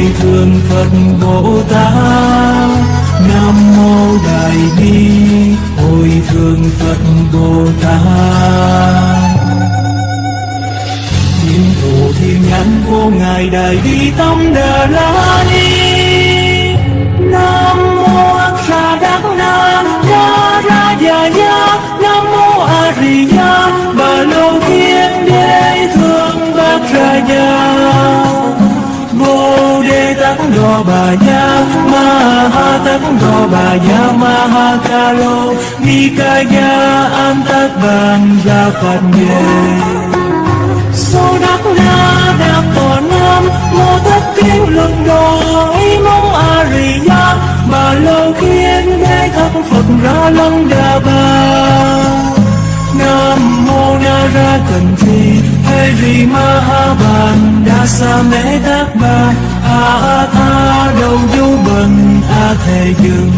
hồi thường phật bồ tát. Nam mô đại bi, hồi thường phật bồ tát. Thiên thủ thiên nhãn vô ngài đại bi tâm đà la ni. Ni ca ya an tát bàn gia phật nhề Sô đắc La đắc tổ nam mô tất kinh luận đổi mong a ri ya bà lâu khiến đế thất phật ra Long đà bà nam mô na ra cần thi hê ri ma ha bàn đa sa mê tát bà a tha đầu vô bần a thề dừng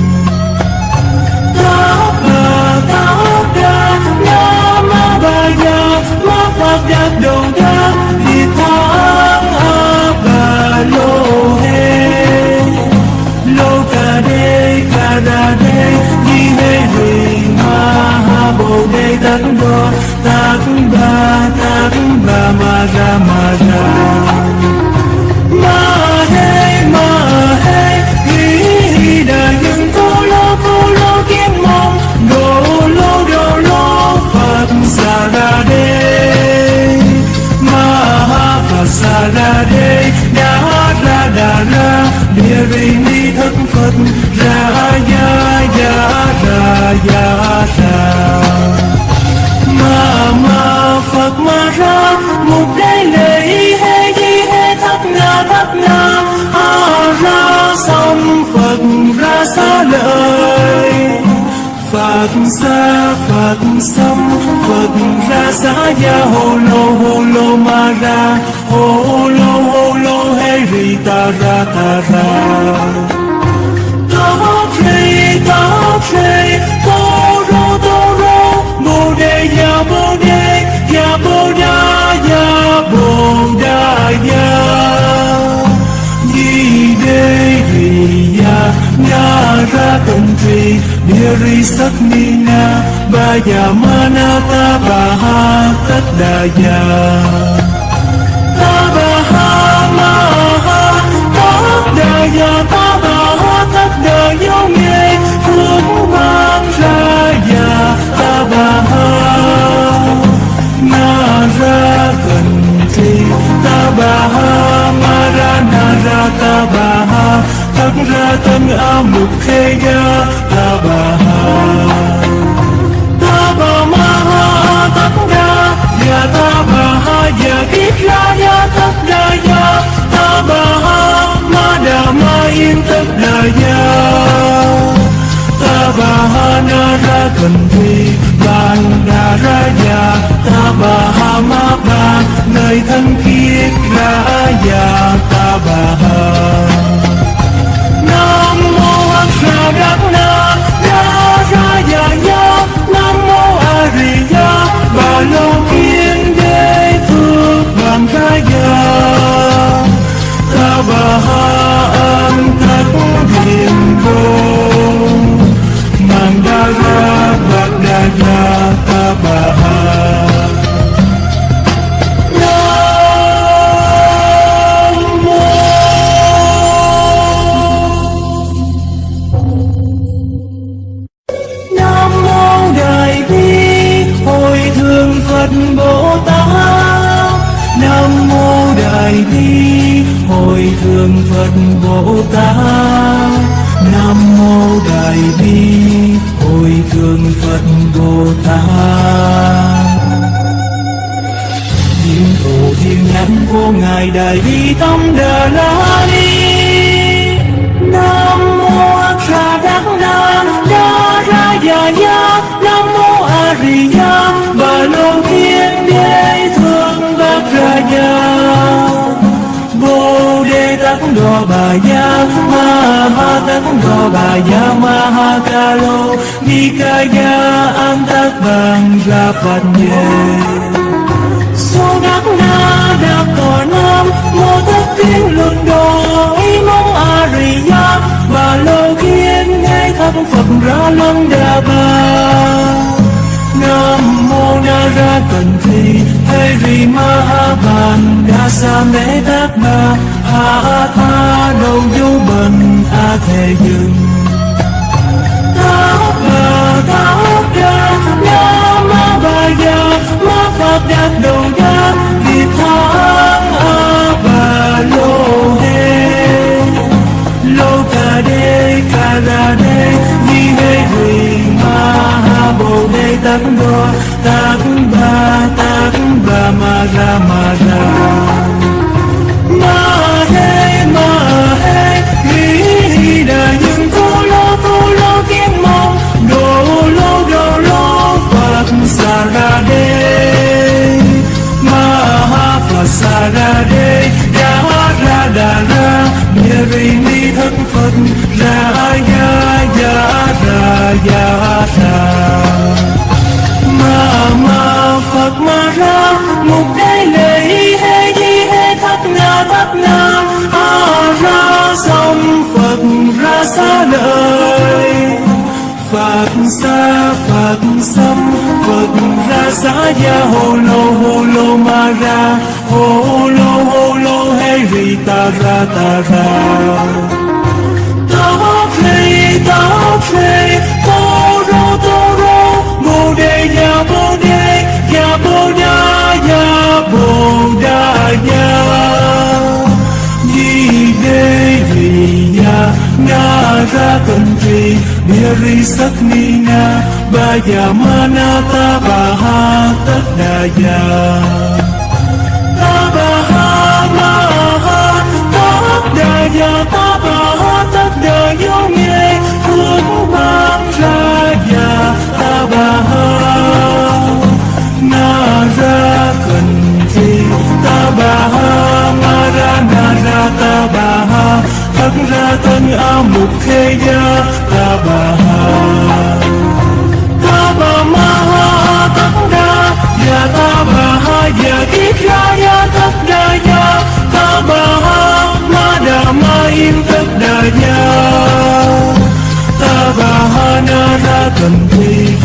tát ba tát đa nam ma ba ya ma phật đắc đầu đa đi tha a ba lô hê lô ca đê ca đa đê di hê ri ma ha bồ đề tát đô tát bà tát ba ma ra ma ra phật sa ra đê đa ra đà ra địa ri ni thất phật ra ya ya ra ya ra ma ma phật ma ra mục đế lệ hê di hê thất na thất na a ra xong phật ra xa lời Phật xa Phật xăm Phật ra xá ya hô lô hô lô ma ra. Hô lô hô lô, hê ri ta ra ta ra. Ta tri ta tri tô rô tô rô. Bồ đề, ya bồ đề, ya bồ đa, ya bồ đa, ya. Nara tận tri bìa rì sắc ni na ba ya mana ta ba ha tất đà ya ta ba ha ma ha tất đà Baha ta ba ha tất đà Tadaya Nghe Phương Mang Raya Tabaha Ngara ra Tabaha Marana Tabaha cần ra na tân a mục khê ya ta ba ha. Ta ba ma ha tất ra. Ya ta ba ha ya kiết ra ya tất đa ya ta ba ha, ma đà, ma yên tất đa ya ta ba ha, na ra cần thi bàn đà ra ya ta ba ha, ma ba nơi thân kiết ra ya ta ba ha nam mô a sa đắc na ra ra ya ya nam mô a di đà. Bà lô kiên đế phước ta bà Ra Ya Nam mô A Di Đà Bà Lô Thiên Đế Thương bác Ra nhà Bồ Đề Tát Đô Bà Ya Ma Ha Tát Đô Bà Ya Ma Ha Ca Lô, Ni Ca Ya An Tát bằng Ra Phật nhé Sô đắc na đạp cỏ nam mô tất tiên luân đồ đổi mong a di đà bà lô thắp Phật ra lăng đà bà. Nam mô Na Ra Cần Thi Hari Mahaban Đa Mê Tát Ma Ha Tha, Đầu Du Bần A Thề Dừng. Tát Bà Tát Đa na Ma Ba Ya Ma Phật Đạt Đầu Đa Việt tha A Bà Lô. Phật Sa Ra Đê Đa Ra Đà Ra Địa vì Ni Thân Phật Ra Ya Ya Ra Ya Ra Ma Ma Phật Ma Ra, Mục Đế Lệ Hê Di Hê Thất Na Thất Na A Ra Sông Phật Ra xa đời Phật xa Phật xâm Phật ra xa ya hồ lô hồ lô ma ra. Hồ ta ra ta ra. Ta phê ta phê tô rô tô rô bồ đề ya bồ đề ya bồ ra ya bồ đa ya di đê ri ya na ra cần trì, bia ri sắc tanya mukheya tabaha tabamaha tabda ya ha. Ya kikhaya tabda ya tabaha madamain tabda ya ta naratanti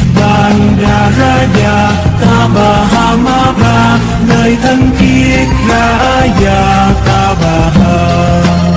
ha, ma mabra nơi thân kiết ra ya ha.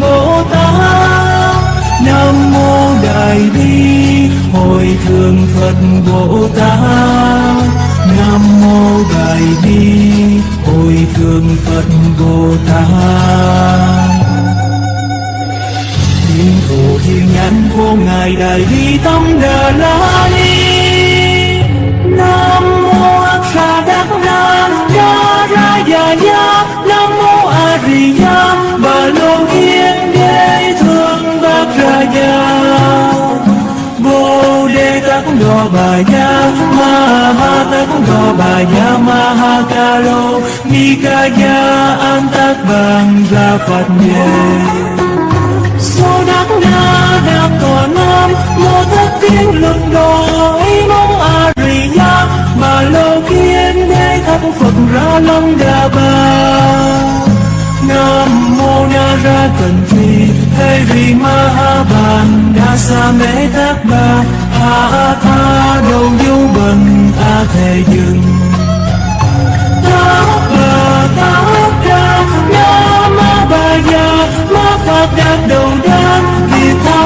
Bồ Tát, Nam mô Đại Bi, hồi Thượng Phật Bồ Tát. Nam mô Đại Bi, hồi Thượng Phật Bồ Tát. Thiên thủ thiên nhãn vô ngài đại bi tâm đà la ni. Mahaya Mahatanggobaya Mahakalo Nikaya ang tagbangla Patnya Số đắc na đắc tòa nam Mô thất tiên luật đổi Mong Ariya Mà lô kiên đế thắp Phật ra long đà bà Nam mô na ra cần phi Hê vi ma ha Đa sa mê thác ba Tha Tha Đầu dấu Bần tha Thề Dừng Tát Bà Tát Đa Nam Ma Ba Ya Ma Phật Đạt Đầu đan thì tha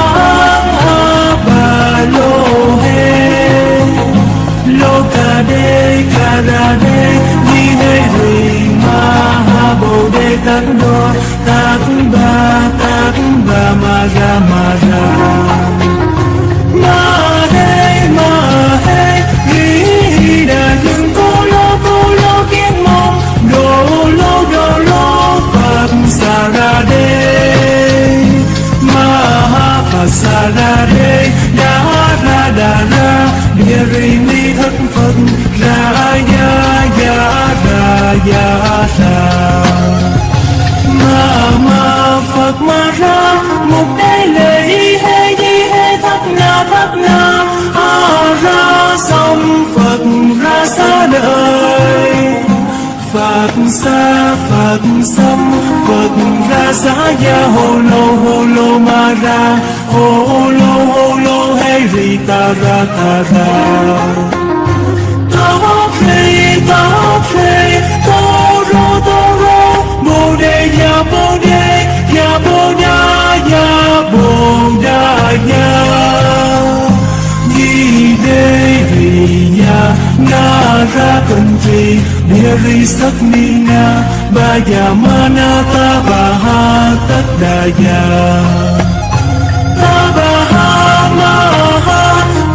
A Bà Lô Hê Lô Ca Đê Ca Ra Đê ni Hê Rì Ma Ha Bồ đê Tát Đô Tát Ba Tát Ba Ma Ra Ma Ra sa ra đê đa Na đà ra địa ri ni thất phật ra ya ya ra ya ra ma ma phật ma ra mục đế lệ Hê di Hê thất na thất na. A ra xong phật ra xa đời. Phật xa, Phật xong, Phật ra xa ya hồ lô hồ lô ma ra hồ lô hồ lô hay ri ta ra. Ta ra ta khê ta khê tô rô tô rô bồ đề ya bồ đề ya bồ đà ya bồ đà ya. Di đê vì ya na ra cần trì địa ri sắc ni na ba ya ma na ta ba ha tất đà ya ta ba ha, ma ha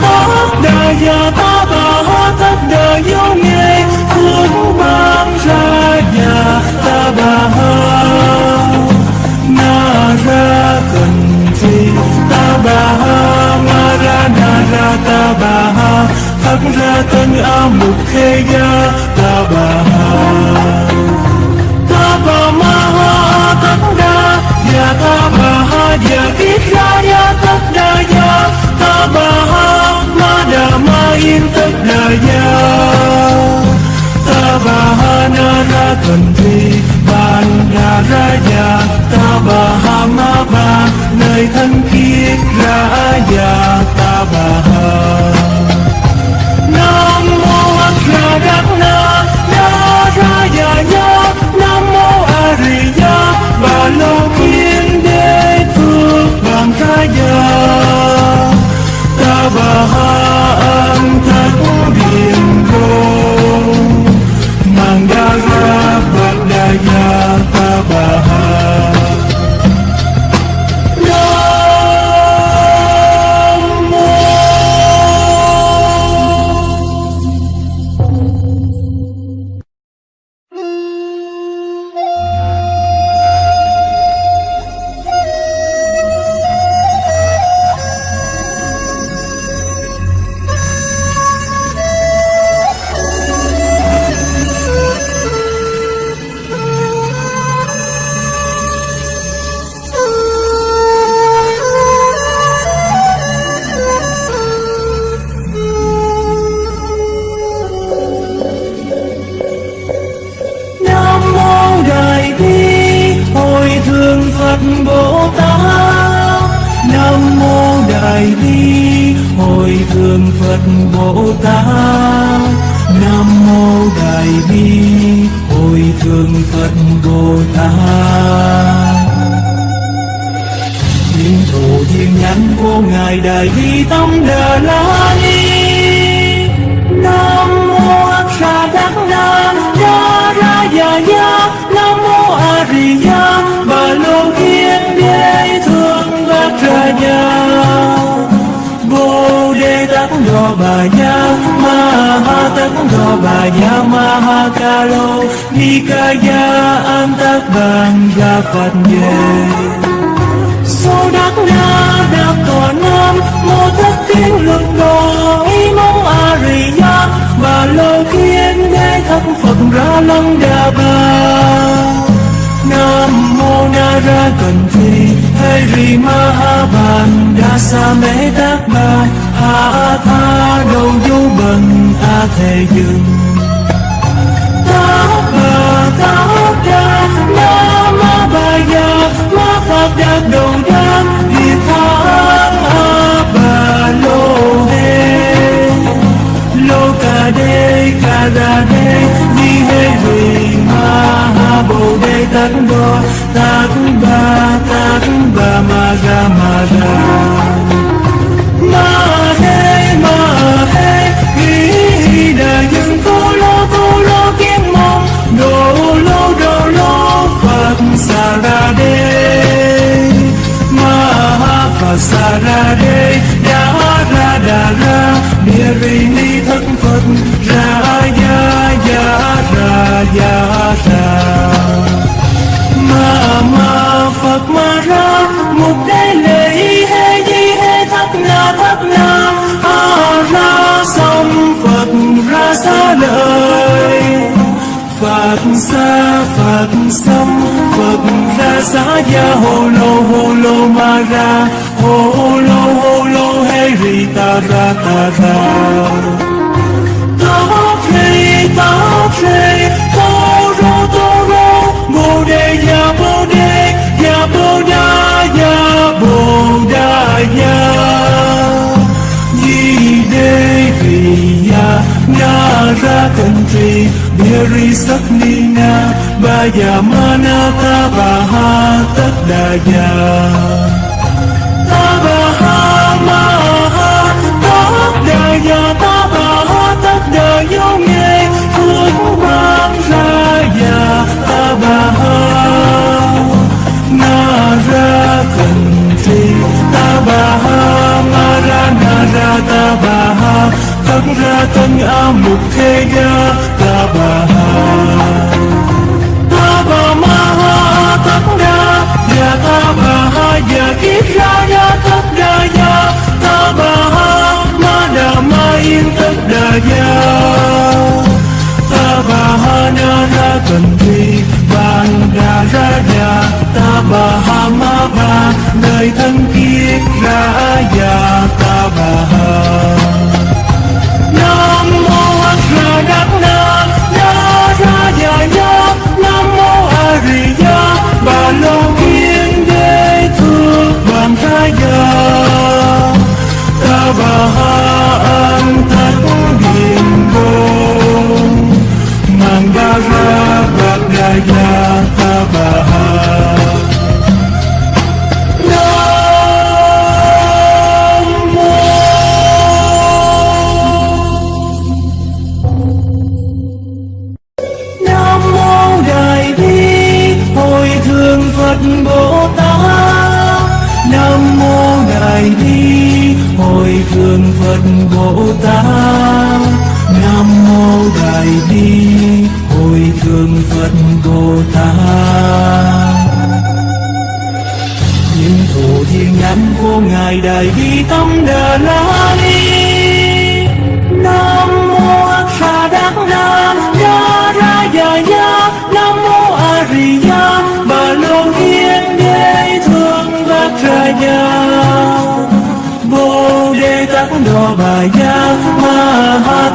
tất đà ya ta ba ha tất đà nghe cuốn mang ra ya ta ba ha. Na ra cần trì ta ba ha ma ra ta ha ra tân a mục khê gia ta bà ha. Ta bà ma ha, tất đa, ya ta bà ha, ya ít ra ya, tất đa ya. Ta bà ha, ma đà ma yên tất đa ya. Ta bà ha, na ra cần thi Bandaraya Tabahama nơi thân thiết Raya Tabaha Nam Mô Akradakna Narayana Phật Bồ Tát, Nam mô Đại Bi, Hồi Thượng Phật Bồ Tát. Nam mô Đại Bi, Hồi Thượng Phật Bồ Tát. Thiên thủ thiên nhắn vô ngài Đại Bi Tâm Đà La Ni. Nam mô A Sa Đắc Na Đa Ra Ya Ya Nam mô A Di Đà Thương Bát Ra nhà. Bồ Đề Tát Do Bà Ya Ma Ha Tát Do Bà Ya Ma Ha Ca Lô Ni Ca An Tát Bàn Ra Phật Về Số đắc na đắc tòa nam Mô thất thiên lực đồ ý mong a rì ya Bà lô kiên đế thất Phật ra lăng đà cần thi Hê rì ma bàn đa sa mê tác ba Ha tha đầu du bần ta thề dừng ta ba ta đa ma ma ba ya ma phật đa đầu đa đi tha ha ba lô hê lô ca đê ca đa đê đi hê rì bồ đề tát đô tát ba tát ba ma ra ma ra ma he ma he vi đà nhưng cô lô cô lô kiến mong. Đồ lô đồ lô, phật xa ra đê. Ma ha, phật xa ra đê đa ra đà ra địa ri ni thân phật ra jasa ma ma phật ma ra một đây lễ he di he thắt na thắt na a ra xong phật ra xa lời phật xa phật xong phật ra. Xa ya hồ lô hồ lô ma ra hồ lô hồ lô he ri ta ra ta ra ta subscribe nya Yi de vi nhà Nya ra country Biri saknina Baya tất đà dadya ra tân a mục thế ya Ta ba ha Ta ba ma ha tất đa Ya ta ba ha ya kiết ra ya tất đa ya Ta ba ha ma đà ma yên tất đa ya Ta ba ha na ra cần thi Ban đà ra ya Ta ba ha ma ba Nơi thân kiết ra ya Ta ba ha Nam mô A Ra Đắc Na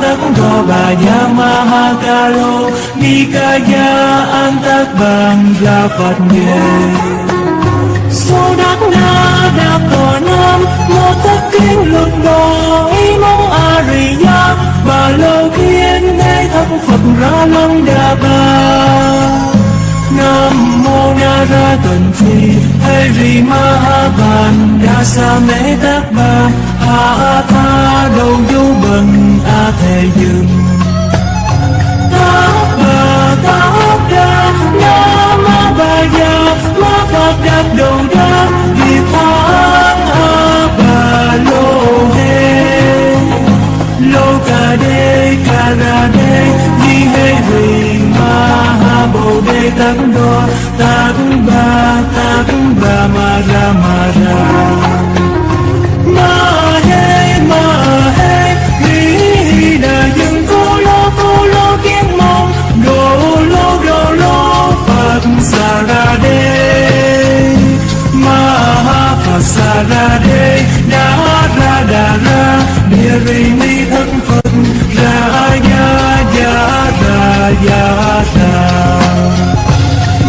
takong kabanya mahagalo Di kaya ang takbang dapat niya Sunak na nakonam Mo taking lundo Imong ariya Balaw kiên ngay thăng Phật ra lăng đa ba. Nam mô na ra tần thiên hay rì ma ha bàn Đa mê tát bà. Ha tha đầu du bần A thề dừng. Ta bà ta đa Na ma bà ya Ma Phật đáp đầu đa Nghiệp tháng sa ra đê Đa ra đà ra bia ri ni thân Phật Ra ya ya ra ya ra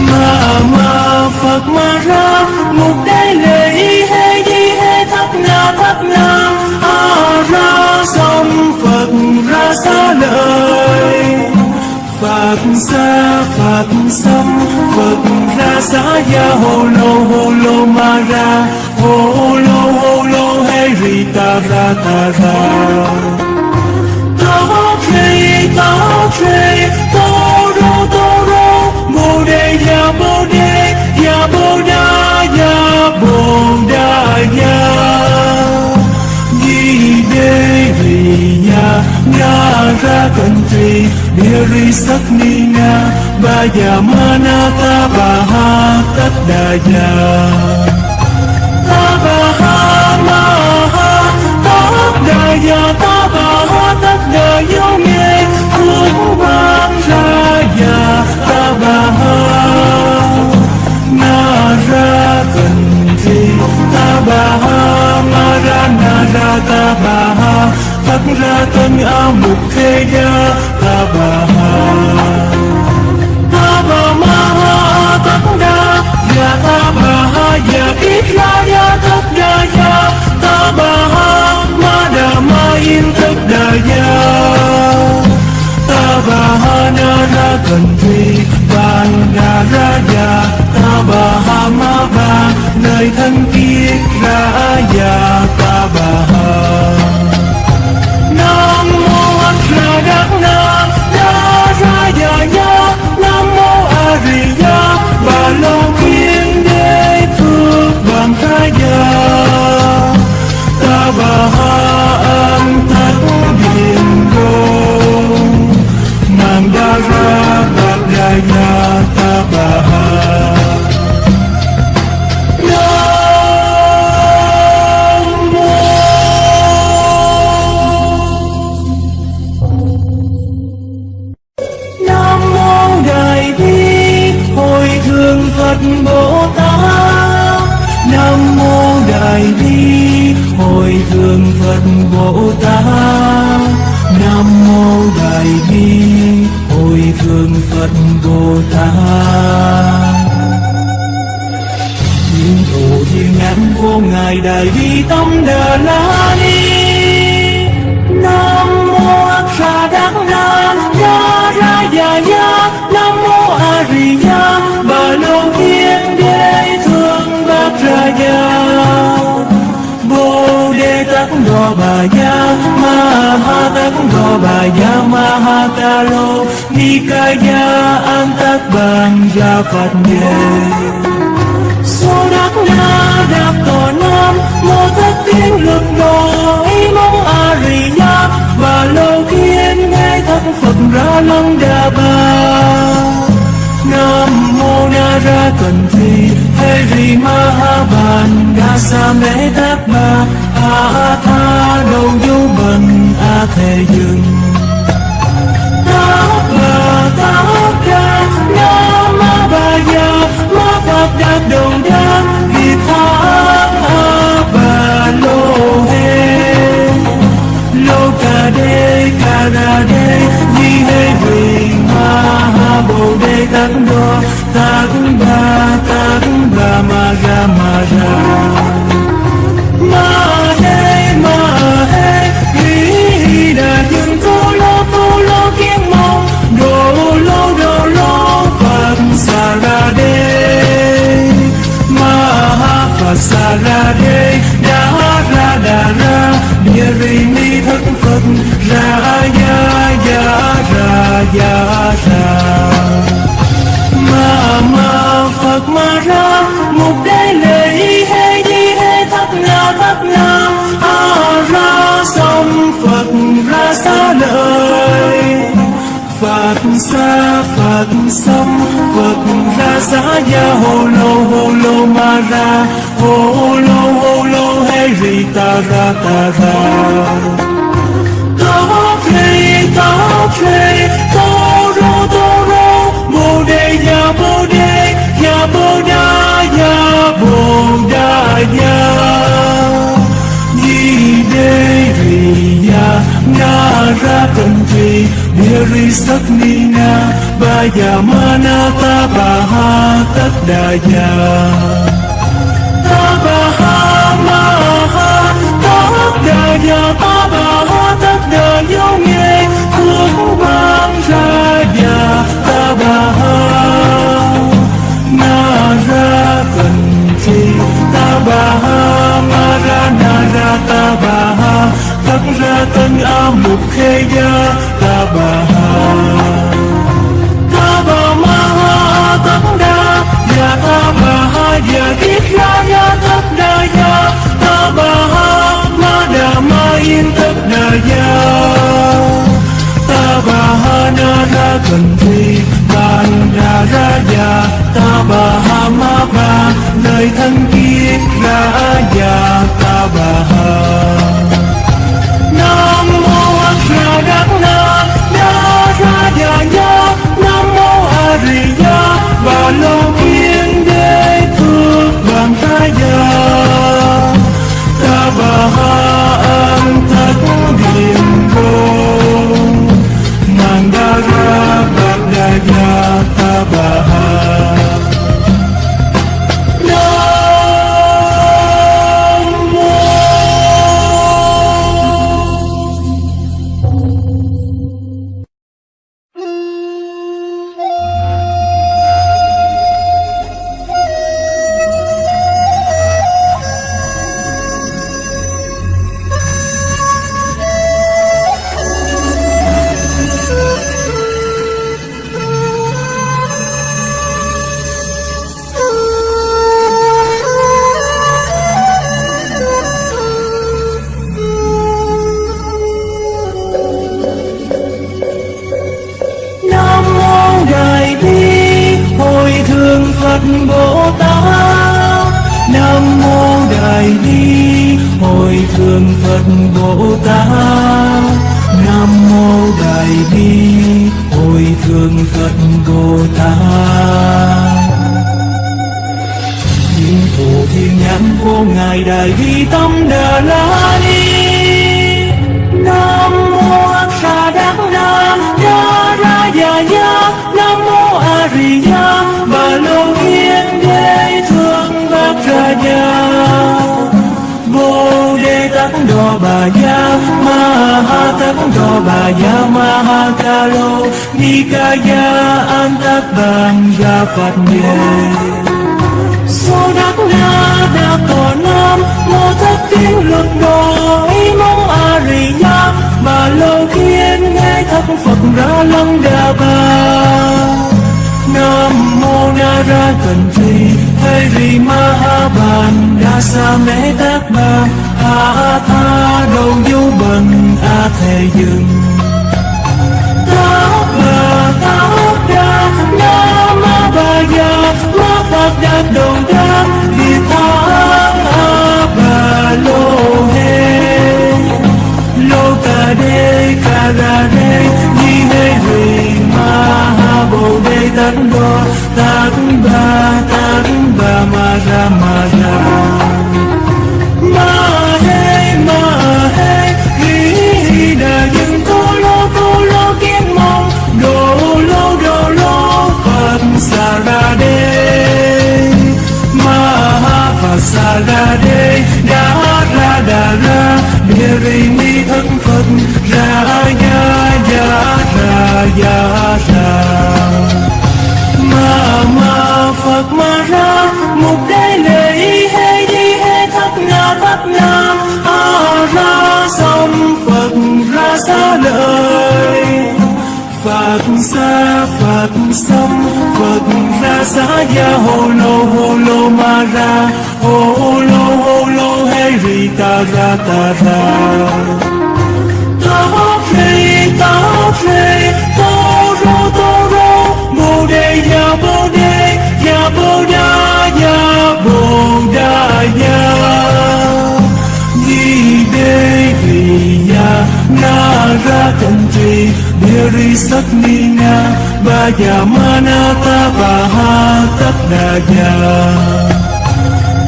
Ma ma Phật ma ra Mục đế lệ y hê di hê thất na thất na A ra sông Phật ra xa lời Phật xa Phật xâm Phật ra xa ya hồ lô hồ lô Mara ra. Hồ lô hồ lô hê ri ta ra ta ra. Ta rê ta rê Ta đề, ya bồ đề. Ya bồ đà ya bồ đà ya. Di đề ya. Ra, cần trì. Đi rì sắc ni nga. Ba ya Baha Tadaya Tabaha Maha Tadaya Tabaha Tadaya ya Ta ba ha ma ya Ta ba nghe thuốc ban ra già ta Tabaha. Ra tân mục thế gia na ra cần thi ban đà ra ya ta bà ha ma ba. Nơi thân thiết ra ya ta bà ha nam mô a ra đắc na na ra ya ya nam mô a di đà bà lô kiên đế phước bằng ra ya ta bà Hội Thượng Phật Bồ Tát Nam mô Đại Bi Hồi Thượng Phật Bồ Tát. Nam mô Đại Bi Hồi Thượng Phật Bồ Tát. Thiên thủ thiên nhãn vô ngài Đại Bi Tâm Đà La Ni. Ni Ca Ya An Tát Bàn Gia Phật Nhê số đắc na đắc tòa nam mô thất Tiên lực đồ ý mong a ya và lô kiên nghe thất phật ra lăng đà bà nam mô na ra cần thi hê rì ma ha bàn đa sa mê tát bà Tha tha đầu dấu bần a thề dừng Tát bà tát ca na ma ba ya ma phật đạt đồng đa vì tha a bà lô hê lô ca đê ca ra đê di hê vì ma ha bồ đề tát đô tát ba tát ba ma ga ma ra ha sa ra đê đa ra đà ra địa ri ni thất phật, ra ya ya, ra ya, ra. Ma ma, phật, ma, ra. Mục đế lệ y hê di hê thất na thất na a ra sông phật, ra xa lời. Phật xa Phật sống, Phật ra xa ya hô lô hô lô ma ra. Hô lô hô lô, hê ri ta ra ta ra. Ta thê ta thê tô rô tô rô. Mô đề ya mô đề ya mô đa ya mô đa ya di đê ri ya na ra cần trì địa ri sắc ni na. Ba ya ma na ta ba ha tất đà ya ta ba ha ma ha tất đà ya ta ba ha tất đà yêu nghe thương mang ra ya ta ba ha. Na ra cần chi, ta ba ha. Ma ra na ra, ta ra Tang'a Mukhya Tabaha Tabamaha Tanda Ya Tabaha Ya Dikha Ya Tabda Ya Tabaha Madama In Tabda Ya Tabaha Nara Kantri Tanda Raja Tabaha Maba Nơi thân kiết ra già Tabaha 啦啦啦，啦啦呀。Bồ Tát Nam mô Đại Bi hồi Thượng Phật Bồ Tát Nam mô Đại Bi hồi Thượng Phật Bồ Tát Thiên thủ thiên nhãn vô ngài Đại Bi tâm Đà La Ni Nam mô A Sa Đắc Nam Đa Ra Già Nha Nam mô A Di Đà Bồ đề tát độ bà gia, ma ha tát độ bà gia, ma ha Baya Maha Takundo ca gia, an tát Antak Bangga Phật Nhê Sô Đắc Na Đa Tổ Nam Mô Thất Kinh Luật Đồ Ý Mong A Rì Ya Bà Lô Thiên Nghe Thất Phật Ra Lăng Đa bà. Nam Mô Na Ra Cần Thi hay ri Dasa mê tát Ba a tha Đâu du bần a thề dừng. Tát Ba tát đa Na ma Ba ya ma phật đa đầu đa đi tha bà lô Hê. Lô ca đê, ca ra đê Ni hê ri ma ba, bồ ba tát ba ma ra ma ra. Ma hê ma hê hi hi đà nhưng cô lô cô lô kiến mong. Đồ lô đồ lô phật sa ra đê. Ma ha phật sa ra đê đa ra đà ra đề ri ni thân phật ra ya ya ra ya ra ma mà ra, mục đế lệ hê đi hê thất na thất na a ra xong phật ra xa đời Phật xa, Phật xong Phật ra xa ya hồ lô hồ lô ma ra. Hồ lô hồ lô hey ri ta ra ta ra. Bồ đa ya bồ đê vì ya na ra cần trì địa sắc ni na ba Già ma na ta ba ha tất đà ya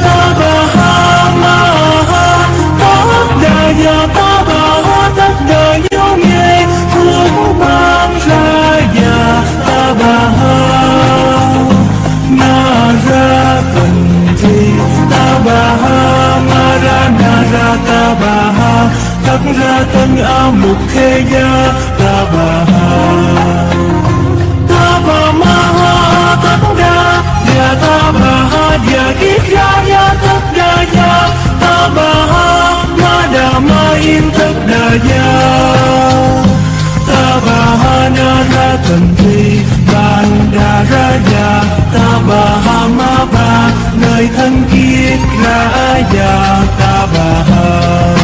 ta ba ha ma ha tất đà ya ta ra ta bà ha thắt ra tân ao mục khê gia, ta bà ha. Ta bà ma ha thắt ra ya ta bà ha ya kít ra ya thắt ra ya ta bà ha, ma đà ma in thắt ra ya ta bà ha, na na thần thi. Bandaraja Tabahama ba nơi thân kiết thiết Raja dạ, Tabaha